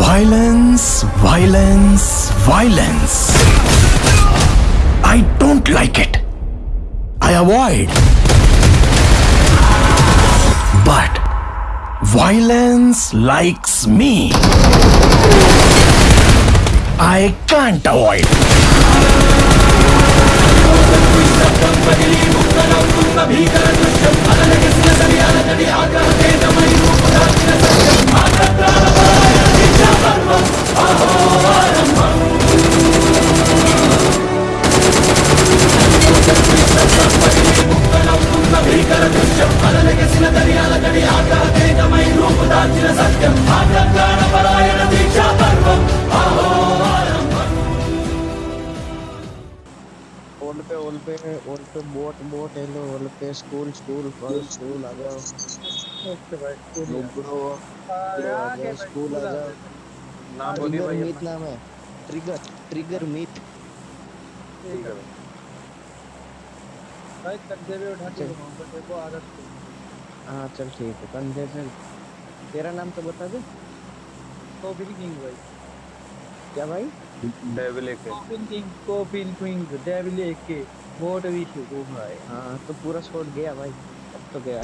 Violence, violence, violence. I don't like it. I avoid. But violence likes me. I can't avoid. भाई school ही। आ। नाम बोलिए भाई मीट नाम है। ट्रिगर ट्रिगर मीट ठीक है। भाई कंधे पे उठा के देखो आदत तो हाँ चल ठीक है। कंधे से तेरा नाम तो बता दे। किंग भाई। क्या भाई? डेविल एक है कोपिन किंग कोपिन किंग डेविल के वोट भी शुरू भाई हाँ। तो पूरा स्कोर गया भाई। अब तो गया।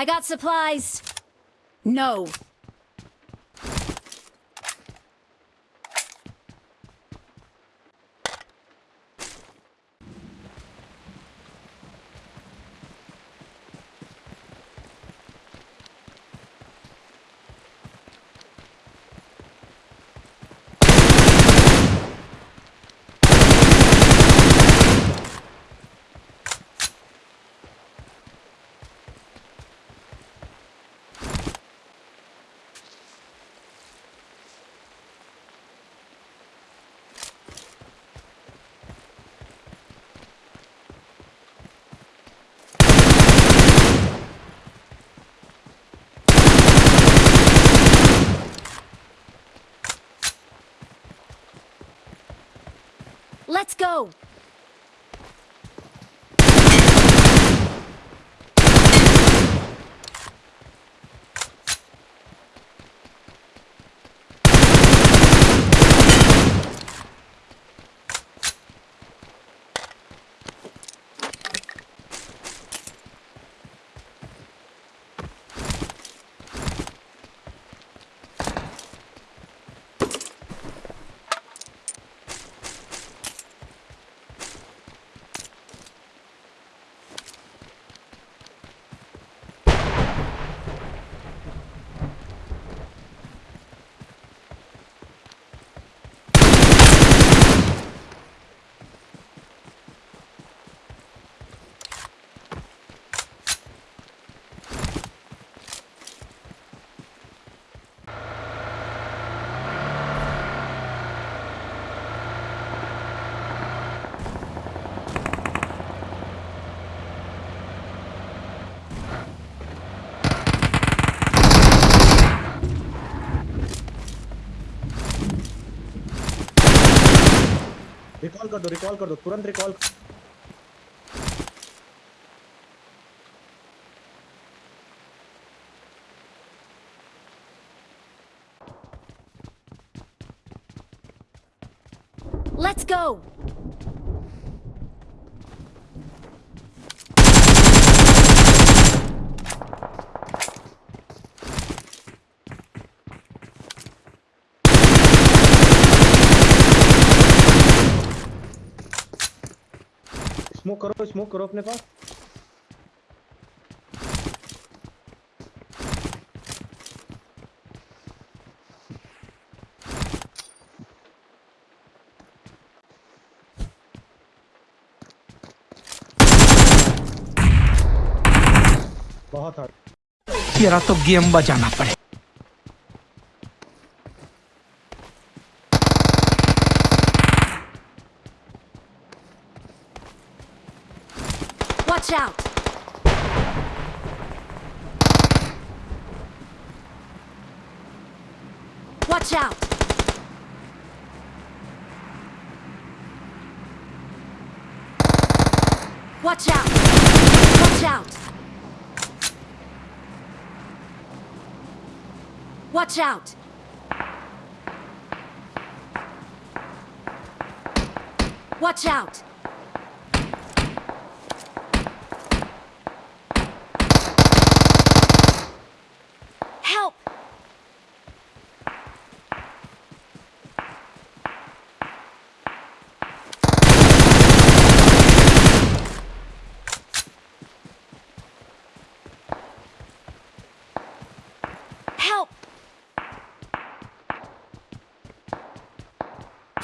I got supplies. No. Let's go. Recall कर दो रिकॉल कर दो तुरंत रिकॉल Let's go. स्मोक करो स्मोक करो अपने पास। बहुत हार्ड तेरा तो गेम बजाना पड़े। Watch out. Watch out. Watch out. Watch out. Watch out. Watch out.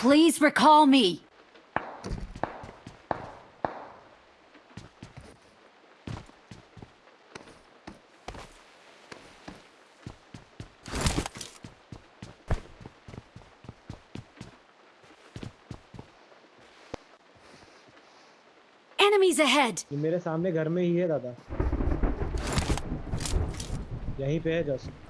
Please recall me. Enemies ahead! ये मेरे सामने घर में ही है दादा यहीं पे है just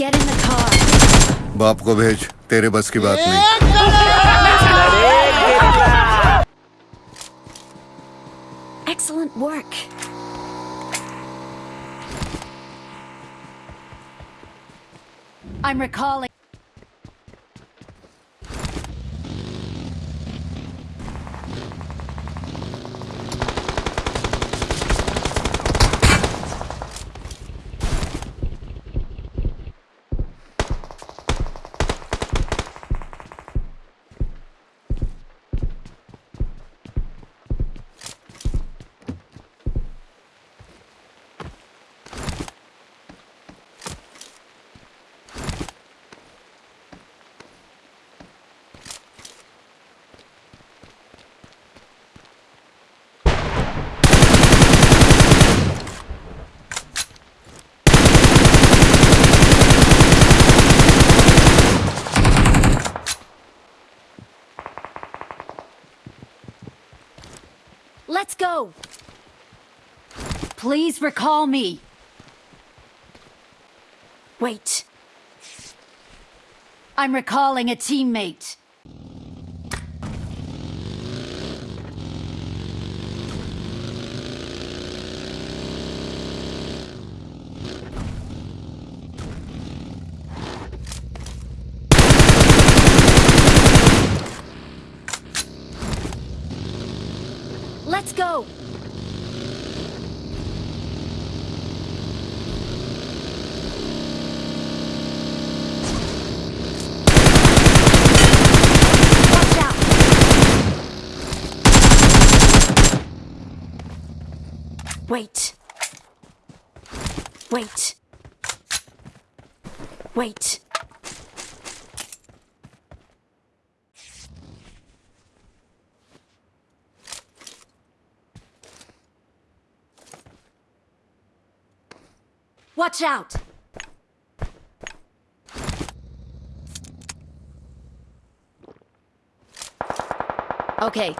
Get in the car. बाप को भेज तेरे बस की बात नहीं Excellent work. I'm recalling. Let's go! Please recall me. Wait. I'm recalling a teammate. Let's go! Wait. Wait. Wait. Watch out! Okay.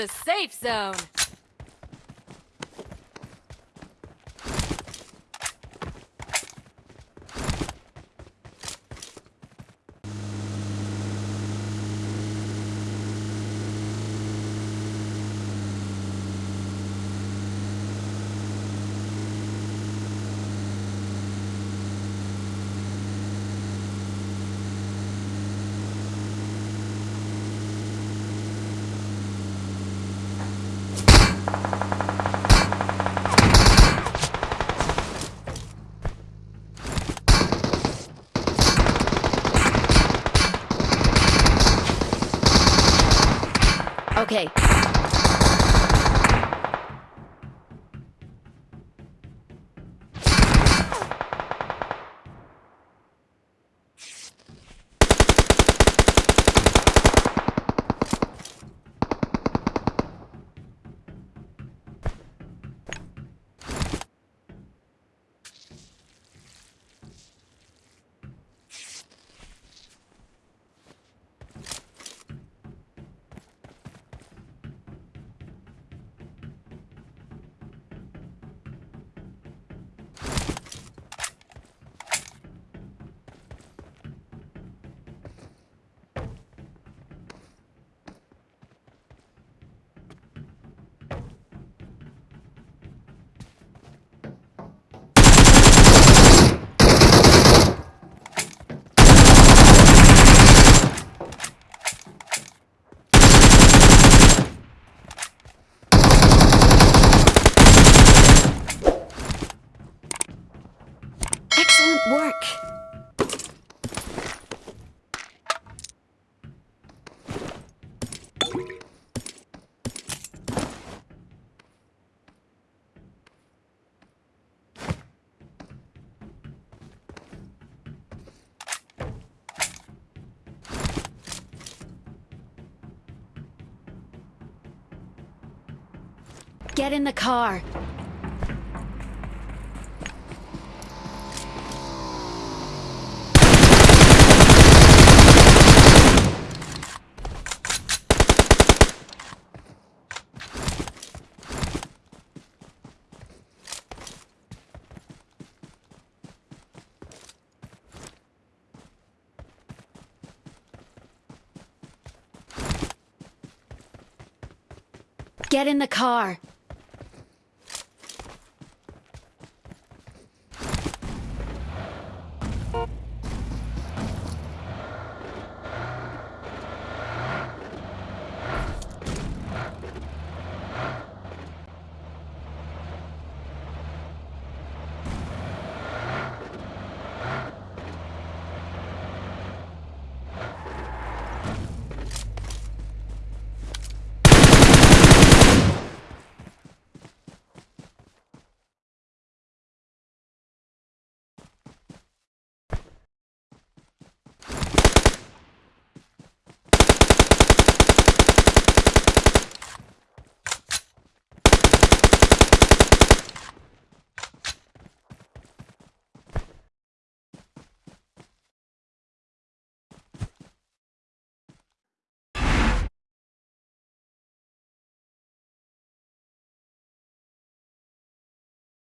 The safe zone. Okay. Get in the car. Get in the car.